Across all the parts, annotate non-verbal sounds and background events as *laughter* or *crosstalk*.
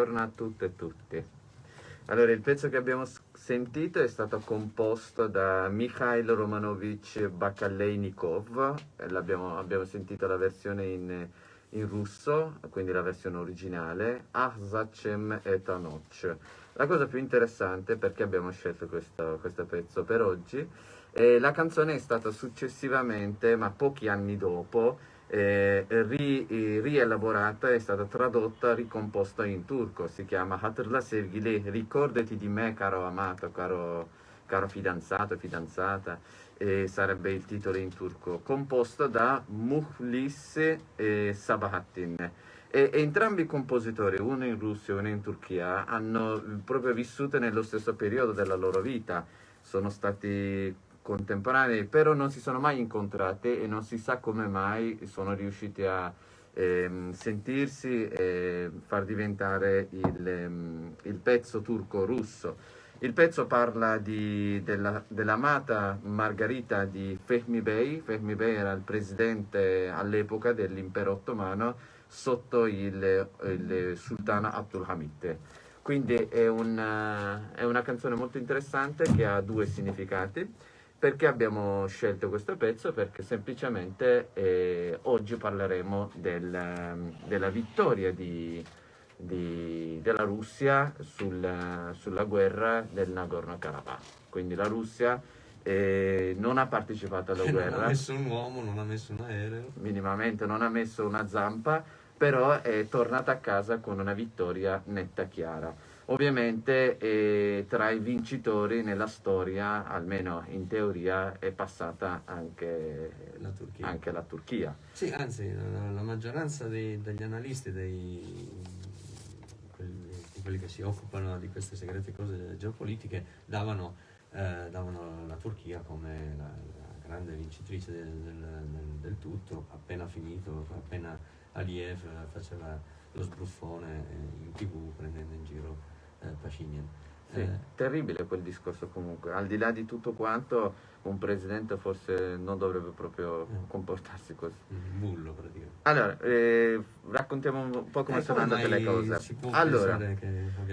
buongiorno a tutte e tutti. Allora, il pezzo che abbiamo sentito è stato composto da Mikhail Romanovich Bakaleynikov, abbiamo sentito la versione in, in, russo, quindi la versione originale, Ahzachem et Anoch. La cosa più interessante perché abbiamo scelto questo, questo pezzo per oggi, eh, la canzone è stata successivamente, ma pochi anni dopo, eh, ri, eh, rielaborata, è stata tradotta, ricomposta in turco, si chiama Hatırla sevgili, ricordati di me caro amato, caro, caro fidanzato, fidanzata, eh, sarebbe il titolo in turco, composto da Muhlis e Sabahattin. E, entrambi i compositori, uno in Russia e uno in Turchia, hanno proprio vissuto nello stesso periodo della loro vita, sono stati contemporanei, però non si sono mai incontrate e non si sa come mai sono riusciti a ehm, sentirsi e far diventare il, ehm, il pezzo turco-russo. Il pezzo parla dell'amata dell Margherita di Fehmi Bey. Fehmi Bey era il presidente all'epoca dell'impero ottomano sotto il, il sultano Abdulhamid. Quindi è una, è una canzone molto interessante che ha due significati. Perché abbiamo scelto questo pezzo? Perché semplicemente eh, oggi parleremo del, della vittoria di, di, della Russia sul, sulla guerra del Nagorno-Karabakh. Quindi la Russia eh, non ha partecipato alla guerra. *laughs* Non ha messo un uomo, non ha messo un aereo. Minimamente, non ha messo una zampa, però è tornata a casa con una vittoria netta e chiara. Ovviamente eh, tra i vincitori nella storia, almeno in teoria, è passata anche la Turchia. Anche la Turchia. Sì, anzi, la, la maggioranza dei, degli analisti, dei, quelli, quelli, che si occupano di queste segrete cose geopolitiche, davano, eh, davano la Turchia come la, la grande vincitrice del, del, del, tutto, appena finito, appena Aliyev faceva lo sbruffone in tv prendendo in giro Pashinyan. Sì, eh, terribile quel discorso comunque, al di là di tutto quanto un presidente forse non dovrebbe proprio eh. comportarsi così. Un bullo praticamente. Allora, eh, raccontiamo un po' come eh, sono andate le cose. Allora,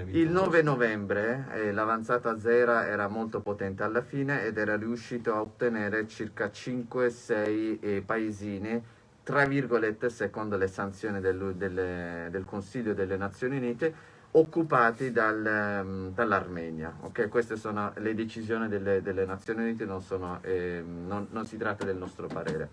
il 9 novembre eh, l'avanzata Zera era molto potente alla fine ed era riuscito a ottenere circa 5-6 eh, paesini tra virgolette secondo le sanzioni del, del, del Consiglio delle Nazioni Unite occupati dal, um, dall'Armenia. Okay? Queste sono le decisioni delle, delle Nazioni Unite, non, sono, eh, non, non, si tratta del nostro parere.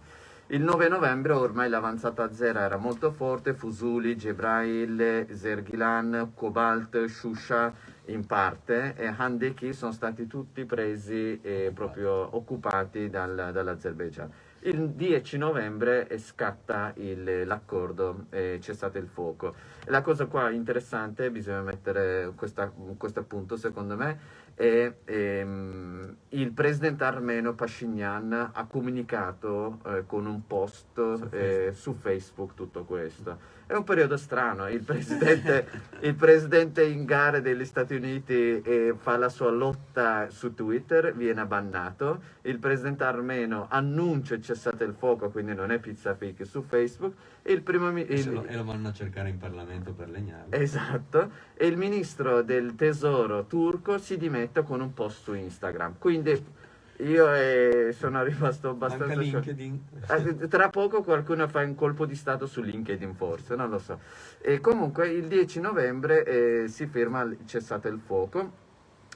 Il 9 novembre ormai l'avanzata zera era molto forte, Fusuli, Gebrail, Zergilan, Cobalt, Shusha in parte e Handeki sono stati tutti presi e proprio occupati dal, dall'Azerbaijan. Il 10 novembre scatta l'accordo, e cessate il fuoco. La cosa qua interessante, bisogna mettere questo appunto secondo me, è ehm, il presidente armeno Pashinyan ha comunicato eh, con un post su, eh, su Facebook tutto questo. È un periodo strano, il presidente, *laughs* il presidente in gara degli Stati Uniti eh, fa la sua lotta su Twitter, viene bannato, il presidente armeno annuncia il cessate il fuoco, quindi non è pizza fake su Facebook, e, il primo, il, e, lo, e lo vanno a cercare in Parlamento per legnare. Esatto, e il ministro del tesoro turco si dimette con un post su Instagram, quindi io eh, sono rimasto abbastanza... LinkedIn. Eh, tra poco qualcuno fa un colpo di stato su LinkedIn forse, non lo so. E comunque il 10 novembre eh, si firma il cessate il fuoco.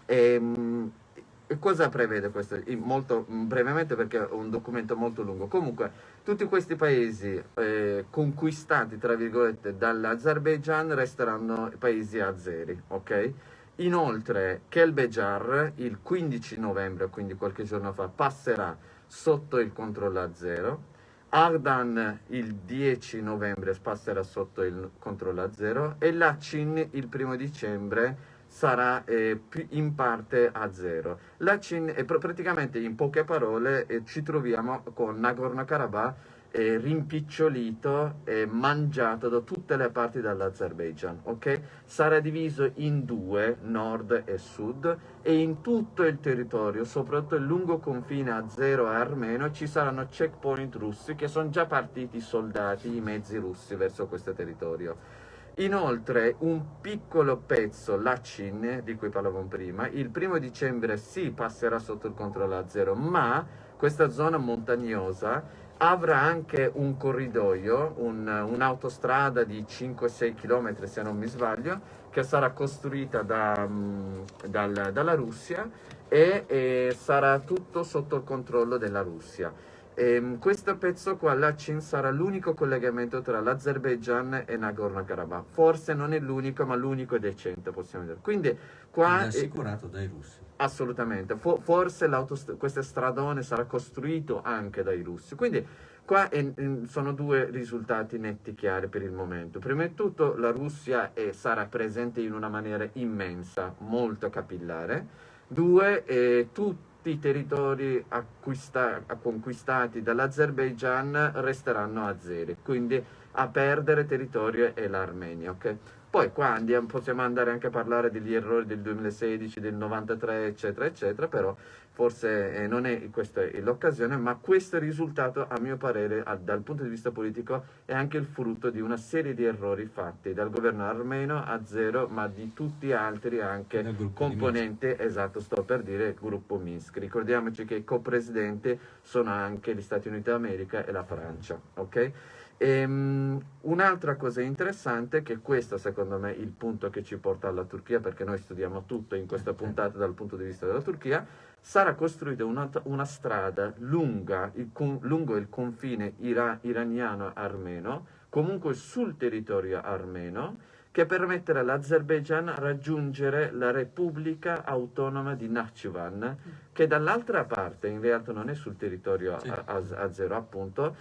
E, mh, cosa prevede questo? Molto brevemente perché è un documento molto lungo. Comunque tutti questi paesi eh, conquistati tra virgolette dall'Azerbaijan resteranno paesi azeri, ok? Inoltre Kelbejar il 15 novembre, quindi qualche giorno fa, passerà sotto il controllo a zero. Ardan il 10 novembre passerà sotto il controllo a zero e Lachin il primo dicembre sarà eh, in parte a zero. Lachin è praticamente in poche parole eh, ci troviamo con Nagorno-Karabakh eh, rimpicciolito e mangiato da tutte le parti dell'Azerbaijan, ok? Sarà diviso in due, nord e sud, e in tutto il territorio, soprattutto il lungo confine azero e armeno, ci saranno checkpoint russi che sono già partiti i soldati, i mezzi russi verso questo territorio. Inoltre un piccolo pezzo, la Cin, di cui parlavamo prima, il primo dicembre sì passerà sotto il controllo a zero, ma questa zona montagnosa avrà anche un corridoio, un, un'autostrada di 5-6 km se non mi sbaglio, che sarà costruita da, mm, dal, dalla Russia e, e, sarà tutto sotto il controllo della Russia. E, ehm, questo pezzo qua, la CIN, sarà l'unico collegamento tra l'Azerbaijan e Nagorno-Karabakh. Forse non è l'unico, ma l'unico decente, possiamo dire. Quindi qua... È assicurato dai russi. Assolutamente. forse questo stradone sarà costruito anche dai russi. Quindi Qua è, sono due risultati netti chiari per il momento. Prima di tutto la Russia è, sarà presente in una maniera immensa, molto capillare. Due, eh, tutti i territori acquista, conquistati dall'Azerbaijan resteranno a zero, quindi a perdere territorio è l'Armenia. Okay? Poi qua andiamo, possiamo andare anche a parlare degli errori del 2016, del 93, eccetera, eccetera, però forse eh, non è questa l'occasione, ma questo risultato, a mio parere, a, dal punto di vista politico, è anche il frutto di una serie di errori fatti dal governo armeno a zero, ma di tutti gli altri anche componenti, esatto, sto per dire, il gruppo Minsk. Ricordiamoci che i co-presidenti sono anche gli Stati Uniti d'America e la Francia, ok? Ehm, un'altra cosa interessante, che questo secondo me è il punto che ci porta alla Turchia, perché noi studiamo tutto in questa puntata dal punto di vista della Turchia, sarà costruita una, una strada lunga, il, lungo il confine ira, iraniano-armeno, comunque sul territorio armeno, che permetterà all'Azerbaijan raggiungere la Repubblica Autonoma di Nakhchivan, che dall'altra parte, in realtà non è sul territorio azero appunto,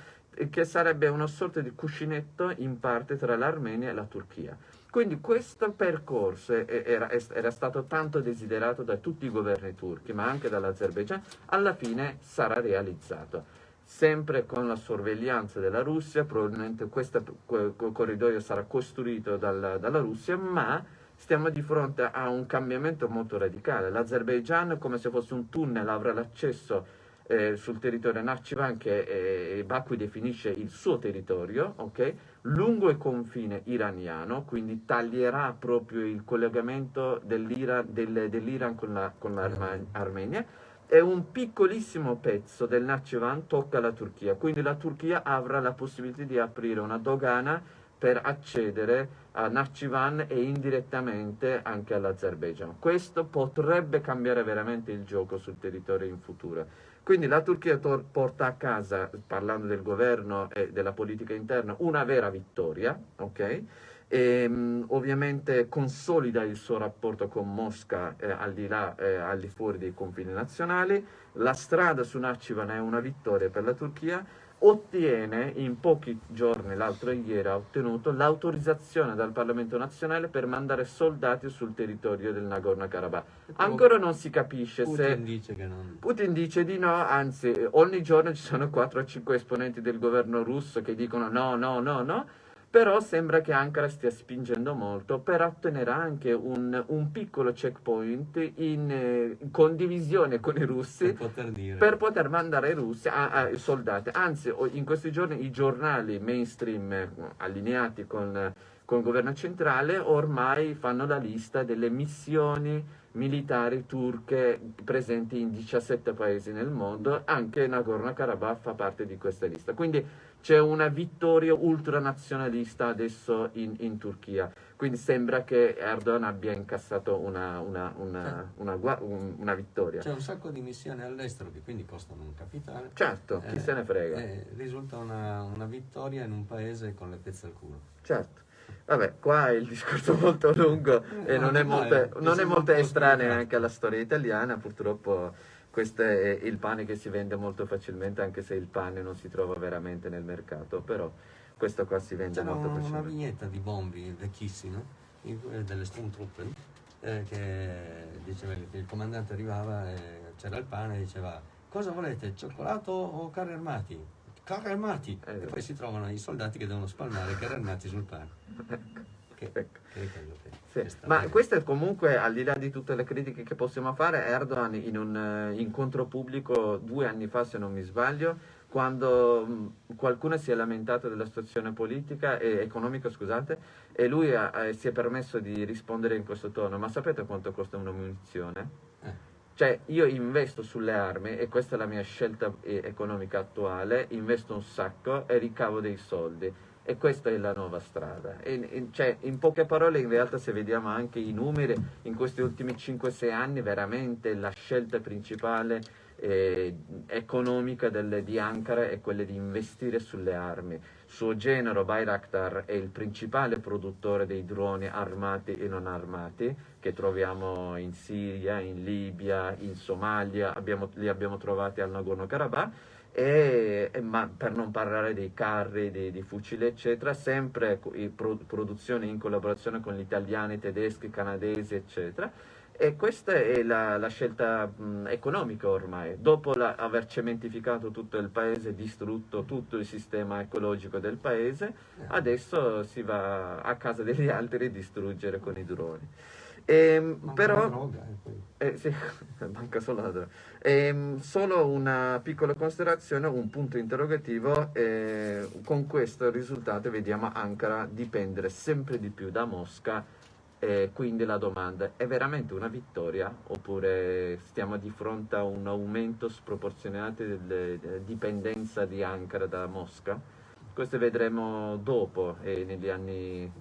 che sarebbe una sorta di cuscinetto in parte tra l'Armenia e la Turchia. Quindi questo percorso era, era, stato tanto desiderato da tutti i governi turchi, ma anche dall'Azerbaijan, alla fine sarà realizzato. Sempre con la sorveglianza della Russia, probabilmente questo corridoio sarà costruito dal, dalla Russia, ma stiamo di fronte a un cambiamento molto radicale. L'Azerbaijan, come se fosse un tunnel, avrà l'accesso eh, sul territorio Nakhchivan che eh, Baku definisce il suo territorio, okay? lungo il confine iraniano, quindi taglierà proprio il collegamento dell'Iran, del, dell'Iran con, la, con l'Armenia e un piccolissimo pezzo del Nakhchivan tocca la Turchia, quindi la Turchia avrà la possibilità di aprire una dogana per accedere a Nakhchivan e indirettamente anche all'Azerbaijan. Questo potrebbe cambiare veramente il gioco sul territorio in futuro. Quindi la Turchia porta a casa, parlando del governo e della politica interna, una vera vittoria, ok? E, um, ovviamente consolida il suo rapporto con Mosca eh, al di là, eh, al di fuori dei confini nazionali. La strada su Nakhchivan è una vittoria per la Turchia ottiene in pochi giorni, l'altro ieri ha ottenuto l'autorizzazione dal Parlamento nazionale per mandare soldati sul territorio del Nagorno-Karabakh. Ancora non si capisce Putin se... Dice che non... Putin dice di no, anzi ogni giorno ci sono 4 o 5 esponenti del governo russo che dicono no, no, no, no però sembra che Ankara stia spingendo molto per ottenere anche un, un piccolo checkpoint in eh, condivisione con i russi per poter, per poter mandare i russi a, a, soldati. Anzi, in questi giorni i giornali mainstream eh, allineati con, con il governo centrale ormai fanno la lista delle missioni militari turche presenti in 17 paesi nel mondo, anche Nagorno-Karabakh fa parte di questa lista. Quindi c'è una vittoria ultranazionalista adesso in, in, Turchia. Quindi sembra che Erdogan abbia incassato una, una, una, una vittoria. C'è un sacco di missioni all'estero che quindi costano un capitale. Certo, chi eh, se ne frega. Eh, risulta una, vittoria in un paese con le pezze al culo. Certo. Vabbè, qua il discorso è *laughs* molto lungo e non è molto, non è molto estraneo anche alla storia italiana, purtroppo questo è il pane che si vende molto facilmente, anche se il pane non si trova veramente nel mercato, però questo qua si vende C'era molto facilmente. C'era una vignetta di Bombi, vecchissima, delle Sturmtruppen, eh, che diceva che il comandante arrivava e c'era il pane e diceva cosa volete, cioccolato o carri armati? Carri armati! Eh, e poi si trovano i soldati che devono spalmare i carri armati sul pane. Che, ecco. che quello che... Sì. Ma questo è comunque, al di là di tutte le critiche che possiamo fare, Erdogan in un uh, incontro pubblico due anni fa, se non mi sbaglio, quando mh, qualcuno si è lamentato della situazione politica e economica, scusate, e lui ha, ha, si è permesso di rispondere in questo tono, ma sapete quanto costa una munizione? Cioè io investo sulle armi e questa è la mia scelta eh, economica attuale, investo un sacco e ricavo dei soldi e questa è la nuova strada. E, e, cioè, in poche parole, in realtà, se vediamo anche i numeri, in questi ultimi 5-6 anni, veramente la scelta principale eh, economica delle, di Ankara è quella di investire sulle armi. Suo genero, Bayraktar, è il principale produttore dei droni armati e non armati che troviamo in Siria, in Libia, in Somalia, abbiamo, li abbiamo trovati al Nagorno-Karabakh e, e, ma per non parlare dei carri, dei, dei fucili eccetera, sempre pro, produzione in collaborazione con gli italiani, tedeschi, canadesi eccetera e questa è la, la scelta mh, economica ormai, dopo la, aver cementificato tutto il paese, distrutto tutto il sistema ecologico del paese, adesso si va a casa degli *laughs* altri a distruggere con i droni. Eh, però, droga, eh, sì, *laughs* manca solo la droga. Eh, solo una piccola considerazione, un punto interrogativo, eh, con questo risultato vediamo Ankara dipendere sempre di più da Mosca e quindi la domanda è veramente una vittoria oppure stiamo di fronte a un aumento sproporzionato della dipendenza di Ankara da Mosca? Questo vedremo dopo e negli anni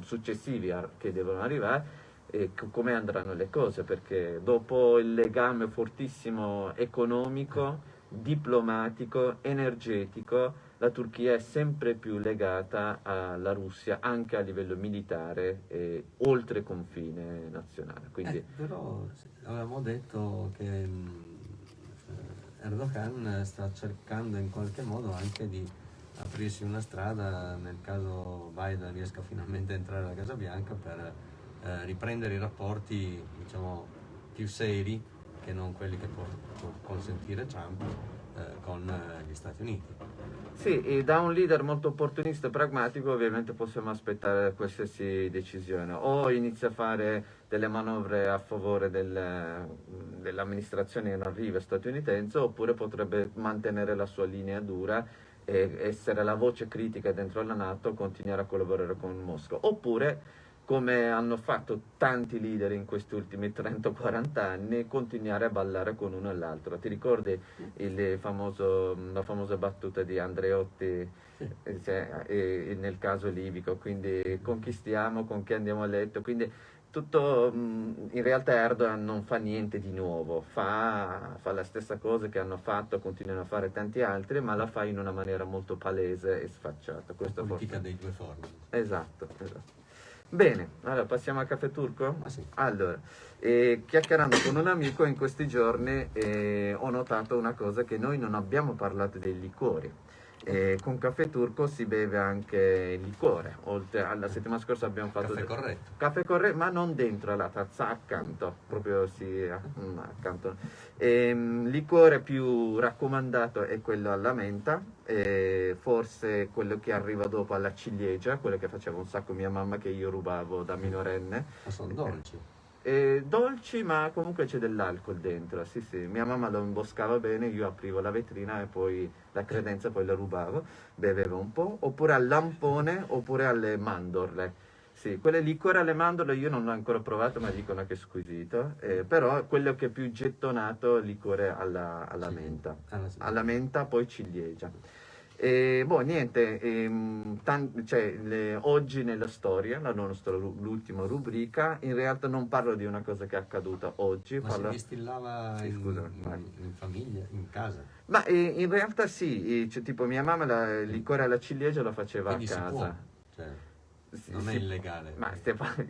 successivi che devono arrivare e come andranno le cose, perché dopo il legame fortissimo economico, diplomatico, energetico, la Turchia è sempre più legata alla Russia anche a livello militare e oltre confine nazionale. Quindi... Eh, però avevamo detto che mm, Erdogan sta cercando in qualche modo anche di aprirsi una strada nel caso Biden riesca finalmente a entrare alla Casa Bianca per eh, riprendere i rapporti diciamo, più seri che non quelli che può, può consentire Trump eh, con eh, gli Stati Uniti. Sì, da un leader molto opportunista e pragmatico ovviamente possiamo aspettare qualsiasi decisione. O inizia a fare delle manovre a favore del, dell'amministrazione in arrivo statunitense oppure potrebbe mantenere la sua linea dura e essere la voce critica dentro la Nato, continuare a collaborare con Mosca. Oppure come hanno fatto tanti leader in questi ultimi 30-40 anni, continuare a ballare con uno e l'altro. Ti ricordi famoso, la famosa battuta di Andreotti eh, cioè, eh, nel caso libico, quindi conquistiamo con chi andiamo a letto, quindi tutto, in realtà Erdogan non fa niente di nuovo, fa, fa, la stessa cosa che hanno fatto, continuano a fare tanti altri, ma la fa in una maniera molto palese e sfacciata. Questa politica forse... dei due forni. Esatto, esatto. Bene, allora passiamo al caffè turco? Ah, sì. Allora, eh, chiacchierando con un amico in questi giorni eh, ho notato una cosa che noi non abbiamo parlato dei liquori. Eh, con caffè turco si beve anche il liquore, oltre alla settimana scorsa abbiamo fatto... Caffè corretto. Caffè corretto, ma non dentro la tazza, accanto, proprio sì, mm, accanto. E, um, liquore più raccomandato è quello alla menta, forse quello che arriva dopo alla ciliegia, quello che faceva un sacco mia mamma che io rubavo da minorenne. Ma sono dolci. Eh, dolci ma comunque c'è dell'alcol dentro, sì sì, mia mamma lo imboscava bene, io aprivo la vetrina e poi la credenza poi la rubavo, bevevo un po', oppure al lampone oppure alle mandorle. Sì, quelle liquore alle mandorle io non l'ho ancora provato ma dicono che è squisito, eh, però quello che è più gettonato è liquore alla, alla menta, alla menta poi ciliegia. E boh, niente, ehm, cioè, le, oggi nella storia, la nostra l'ultima rubrica, in realtà non parlo di una cosa che è accaduta oggi. Ma parlo... si distillava sì, in, in, in, famiglia, in casa? Ma eh, in realtà sì, cioè, tipo mia mamma la, il liquore alla ciliegia lo faceva Quindi a casa. Cioè, non sì, è illegale. Ma Stefano,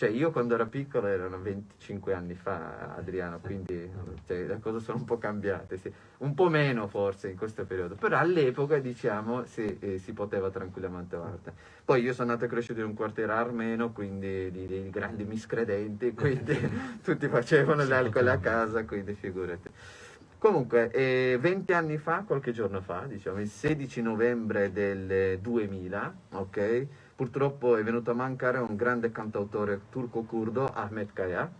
cioè io quando ero piccolo erano 25 anni fa, Adriano, quindi cioè, le cose sono un po' cambiate, sì. un po' meno forse in questo periodo, però all'epoca diciamo sì, eh, si poteva tranquillamente fare. Poi io sono nato e cresciuto in un quartiere armeno, quindi di, di grandi miscredenti, *laughs* quindi tutti facevano l'alcol a casa, quindi figurati. Comunque, eh, 20 anni fa, qualche giorno fa, diciamo il 16 novembre del 2000, ok? Purtroppo è venuto a mancare un grande cantautore turco-curdo, Ahmet Kaya.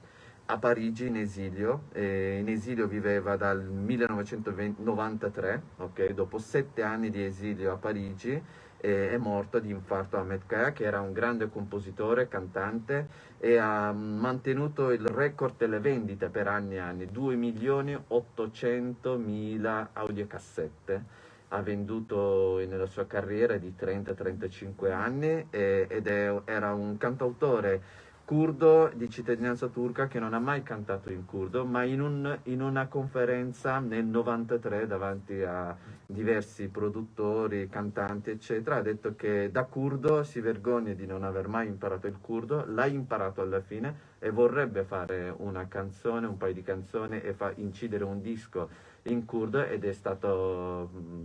a Parigi in esilio, e in esilio viveva dal 1993, okay? dopo sette anni di esilio a Parigi è morto di infarto Ahmed Kaya che era un grande compositore, cantante e ha mantenuto il record delle vendite per anni e anni, 2 milioni 800 mila audiocassette ha venduto nella sua carriera di 30-35 anni e, ed è, era un cantautore curdo di cittadinanza turca che non ha mai cantato in curdo, ma in, un, in una conferenza nel 93 davanti a diversi produttori, cantanti, eccetera, ha detto che da curdo si vergogna di non aver mai imparato il curdo, l'ha imparato alla fine e vorrebbe fare una canzone, un paio di canzoni e fa incidere un disco in curdo ed è stato, mm,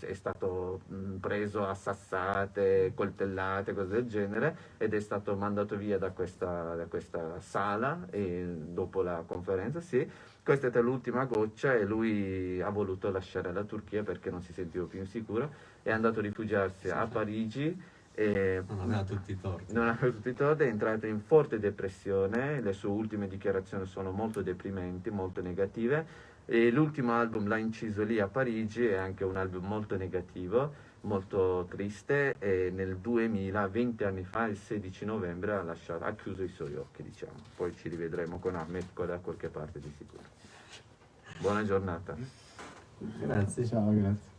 è stato mm, preso a sassate, coltellate, cose del genere ed è stato mandato via da questa, da questa sala dopo la conferenza, sì. Questa è stata l'ultima goccia e lui ha voluto lasciare la Turchia perché non si sentiva più sicuro, è andato a rifugiarsi a Parigi e non aveva tutti i torti. Non aveva tutti i torti, è entrato in forte depressione, le sue ultime dichiarazioni sono molto deprimenti, molto negative e l'ultimo album l'ha inciso lì a Parigi, è anche un album molto negativo, molto triste e nel 2000, 20 anni fa, il 16 novembre ha, lasciato, ha chiuso i suoi occhi, diciamo. Poi ci rivedremo con Ahmed da qualche parte di sicuro. Buona giornata. Grazie. Ciao, grazie.